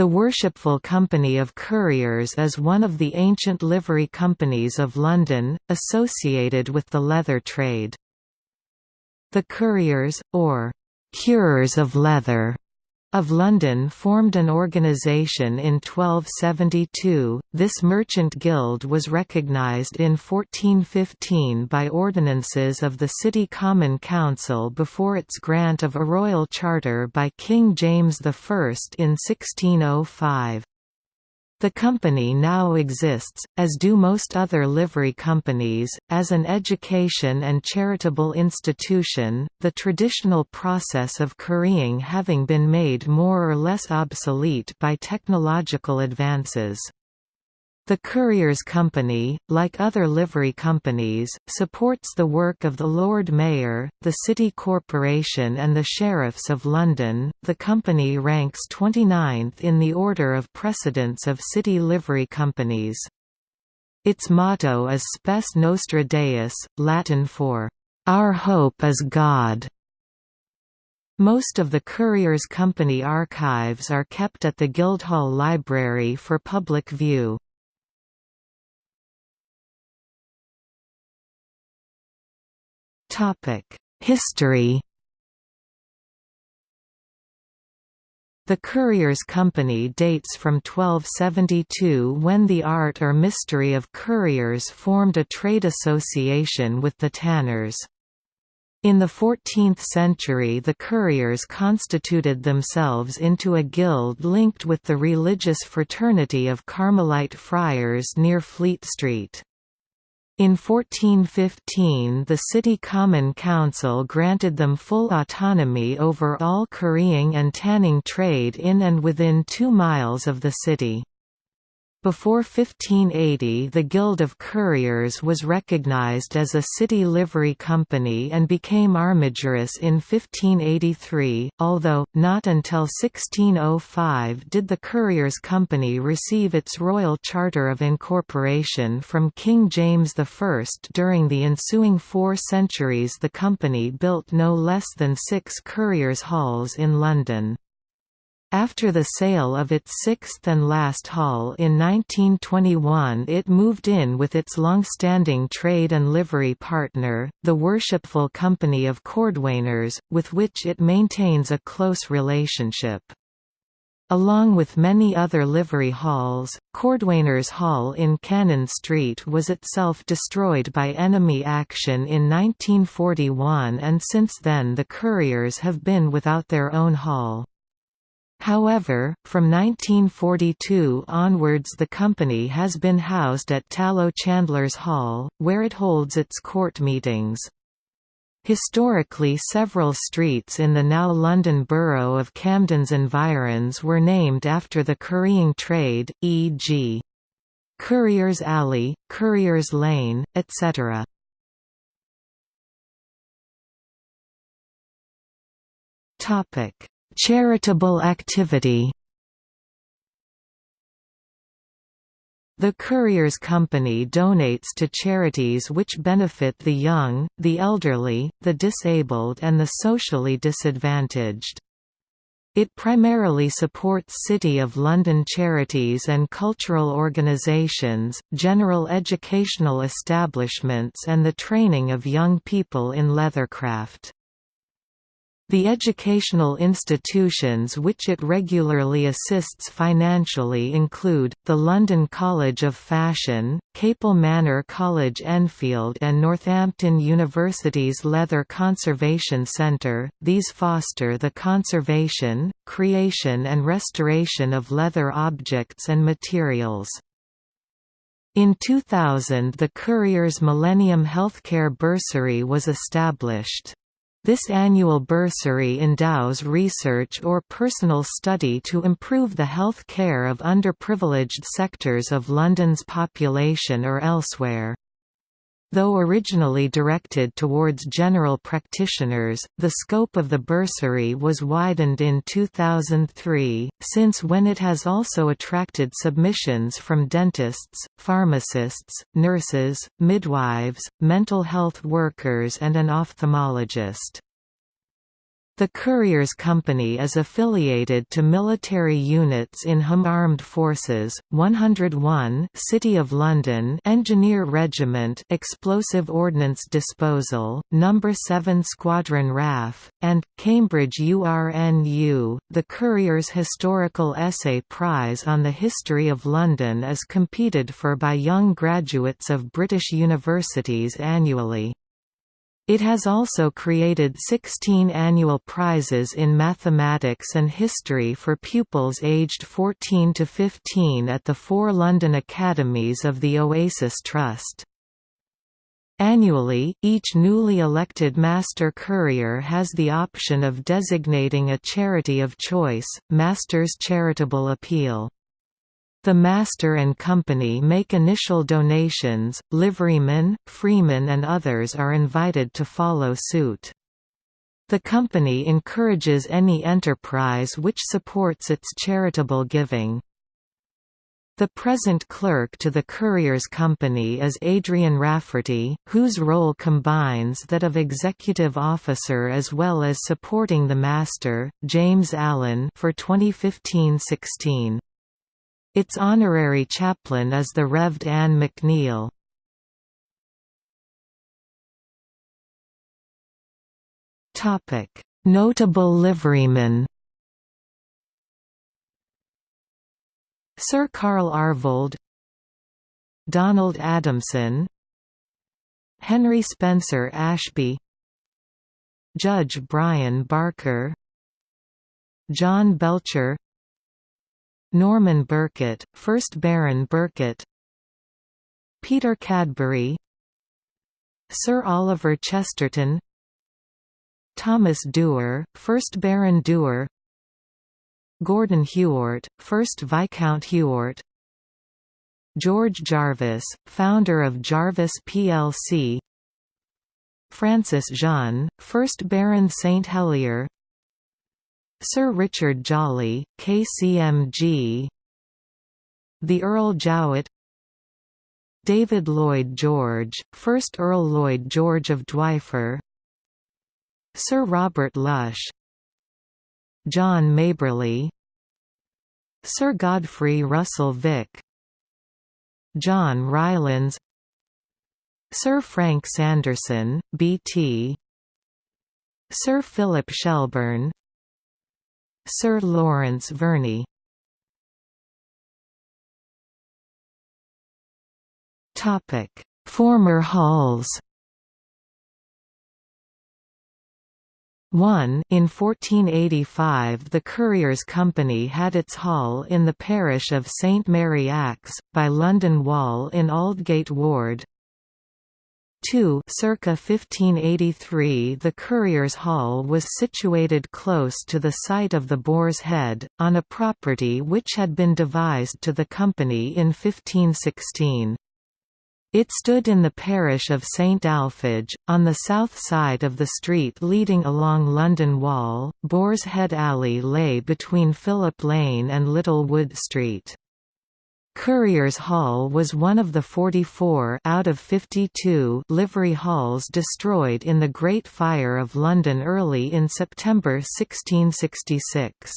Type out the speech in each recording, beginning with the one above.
The Worshipful Company of Curriers is one of the ancient livery companies of London, associated with the leather trade. The Curriers, or «curers of leather», of London formed an organisation in 1272. This merchant guild was recognised in 1415 by ordinances of the City Common Council before its grant of a royal charter by King James I in 1605. The company now exists, as do most other livery companies, as an education and charitable institution, the traditional process of currying having been made more or less obsolete by technological advances. The Curriers Company, like other livery companies, supports the work of the Lord Mayor, the City Corporation, and the Sheriffs of London. The company ranks 29th in the order of precedence of city livery companies. Its motto is Spes Nostra Deus, Latin for, Our Hope is God. Most of the Currier's Company archives are kept at the Guildhall Library for public view. History The Currier's Company dates from 1272 when the art or mystery of curriers formed a trade association with the tanners. In the 14th century the curriers constituted themselves into a guild linked with the religious fraternity of Carmelite friars near Fleet Street. In 1415 the City Common Council granted them full autonomy over all currying and tanning trade in and within two miles of the city. Before 1580 the Guild of Curriers was recognized as a city livery company and became armigerous in 1583, although, not until 1605 did the Curriers Company receive its royal charter of incorporation from King James I. During the ensuing four centuries the company built no less than six curriers' Halls in London. After the sale of its sixth and last hall in 1921 it moved in with its long-standing trade and livery partner, the Worshipful Company of Cordwainers, with which it maintains a close relationship. Along with many other livery halls, Cordwainers Hall in Cannon Street was itself destroyed by enemy action in 1941 and since then the curriers have been without their own hall. However, from 1942 onwards the company has been housed at Tallow Chandlers Hall, where it holds its court meetings. Historically several streets in the now London borough of Camden's environs were named after the currying trade, e.g. Currier's Alley, Currier's Lane, etc. Charitable activity The Currier's Company donates to charities which benefit the young, the elderly, the disabled and the socially disadvantaged. It primarily supports City of London charities and cultural organisations, general educational establishments and the training of young people in leathercraft. The educational institutions which it regularly assists financially include, the London College of Fashion, Capel Manor College Enfield and Northampton University's Leather Conservation Centre. These foster the conservation, creation and restoration of leather objects and materials. In 2000 the Currier's Millennium Healthcare Bursary was established. This annual bursary endows research or personal study to improve the health care of underprivileged sectors of London's population or elsewhere. Though originally directed towards general practitioners, the scope of the bursary was widened in 2003, since when it has also attracted submissions from dentists, pharmacists, nurses, midwives, mental health workers and an ophthalmologist. The Curriers Company is affiliated to military units in Hum Armed Forces, 101 City of London Engineer Regiment Explosive Ordnance Disposal, No. 7 Squadron RAF, and, Cambridge URNU. The Curriers Historical Essay Prize on the History of London is competed for by young graduates of British universities annually. It has also created 16 annual prizes in mathematics and history for pupils aged 14 to 15 at the four London academies of the Oasis Trust. Annually, each newly elected Master Currier has the option of designating a charity of choice, Master's Charitable Appeal. The Master and Company make initial donations, liverymen, freemen and others are invited to follow suit. The company encourages any enterprise which supports its charitable giving. The present clerk to the Curriers Company is Adrian Rafferty, whose role combines that of executive officer as well as supporting the master, James Allen for 2015-16. Its honorary chaplain is the Revd Anne McNeil. Notable liverymen Sir Carl Aarvold Donald Adamson Henry Spencer Ashby Judge Brian Barker John Belcher Norman Birkett, 1st Baron Birkett Peter Cadbury Sir Oliver Chesterton Thomas Dewar, 1st Baron Dewar Gordon Hewart, 1st Viscount Hewart George Jarvis, founder of Jarvis plc Francis Jeune, 1st Baron St Helier Sir Richard Jolly, KCMG The Earl Jowitt. David Lloyd George, 1st Earl Lloyd George of Dwyfor Sir Robert Lush. John Maberly. Sir Godfrey Russell Vick. John Rylands. Sir Frank Sanderson, BT Sir Philip Shelburne Sir Lawrence Verney. Former halls. 1 In 1485 the Curriers Company had its hall in the parish of St Mary Axe, by London Wall in Aldgate Ward, 2 circa 1583 the Curriers Hall was situated close to the site of the Boar's Head, on a property which had been devised to the company in 1516. It stood in the parish of St Alphege, on the south side of the street leading along London Wall. Boar's Head Alley lay between Philip Lane and Little Wood Street. Curriers Hall was one of the 44 out of 52 livery halls destroyed in the Great Fire of London early in September 1666.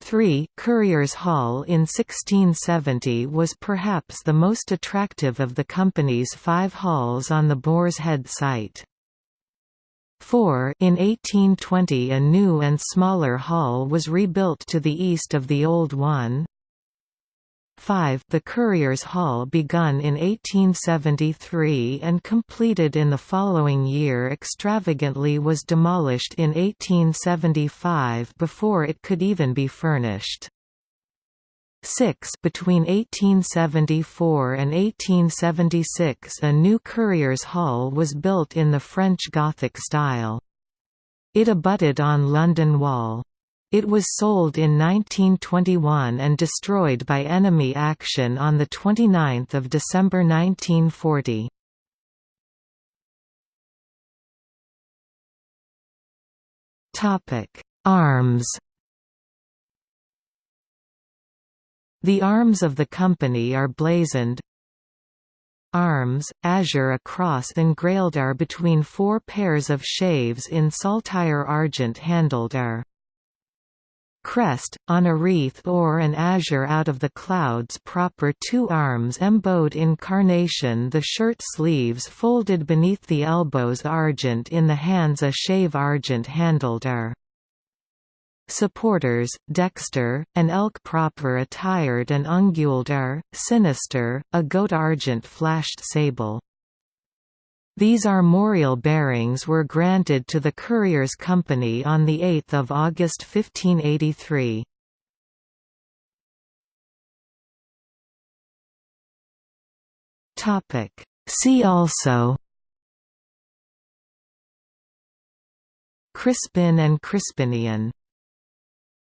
3 Curriers Hall in 1670 was perhaps the most attractive of the company's five halls on the Boar's Head site. 4 In 1820 a new and smaller hall was rebuilt to the east of the old one, 5 The Curriers Hall begun in 1873 and completed in the following year extravagantly was demolished in 1875 before it could even be furnished. 6 Between 1874 and 1876 a new Curriers Hall was built in the French Gothic style. It abutted on London Wall. It was sold in 1921 and destroyed by enemy action on 29 December 1940. Arms The arms of the company or blazoned Arms, azure a cross engrailed or between four pairs of shaves in saltire argent handled are. Crest, on a wreath or an azure out of the clouds proper two arms embowed in carnation the shirt sleeves folded beneath the elbows argent in the hands a shave argent handled or. Supporters, dexter, an elk proper attired and unguled or, sinister, a goat argent flashed sable. These armorial bearings were granted to the Curriers Company on 8 August 1583. See also Crispin and Crispinian